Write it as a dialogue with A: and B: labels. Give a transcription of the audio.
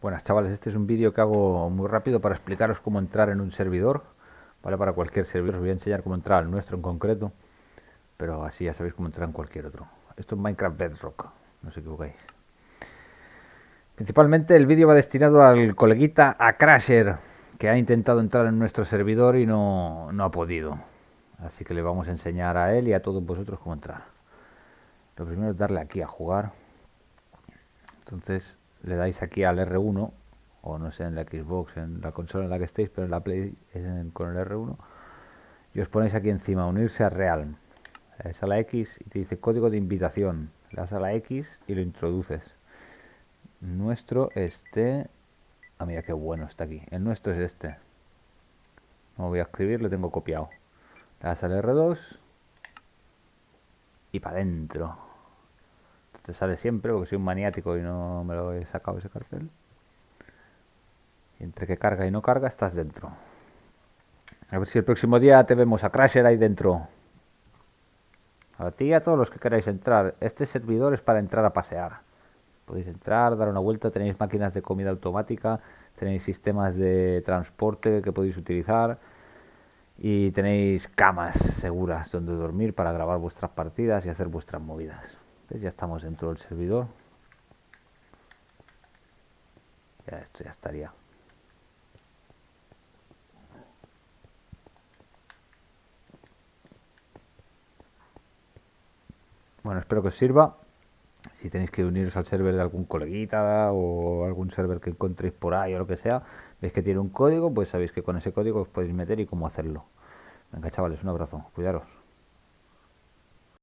A: Buenas chavales, este es un vídeo que hago muy rápido para explicaros cómo entrar en un servidor, ¿vale? Para cualquier servidor, os voy a enseñar cómo entrar al nuestro en concreto, pero así ya sabéis cómo entrar en cualquier otro. Esto es Minecraft Bedrock, no os equivocáis. Principalmente el vídeo va destinado al coleguita a Crasher, que ha intentado entrar en nuestro servidor y no, no ha podido. Así que le vamos a enseñar a él y a todos vosotros cómo entrar. Lo primero es darle aquí a jugar. Entonces le dais aquí al R1 o no sé en la Xbox, en la consola en la que estéis, pero en la Play con el R1 y os ponéis aquí encima, unirse a Realm. Le das a la X y te dice código de invitación. Le das a la X y lo introduces. Nuestro este... Ah, mira qué bueno está aquí. El nuestro es este. No voy a escribir, lo tengo copiado. Le das al R2 y para adentro te sale siempre porque soy un maniático y no me lo he sacado ese cartel. Entre que carga y no carga estás dentro. A ver si el próximo día te vemos a Crasher ahí dentro. A ti y a todos los que queráis entrar. Este servidor es para entrar a pasear. Podéis entrar, dar una vuelta, tenéis máquinas de comida automática, tenéis sistemas de transporte que podéis utilizar y tenéis camas seguras donde dormir para grabar vuestras partidas y hacer vuestras movidas. Ya estamos dentro del servidor. Ya esto ya estaría. Bueno, espero que os sirva. Si tenéis que uniros al server de algún coleguita o algún server que encontréis por ahí o lo que sea, veis que tiene un código, pues sabéis que con ese código os podéis meter y cómo hacerlo. Venga, chavales, un abrazo. Cuidaros.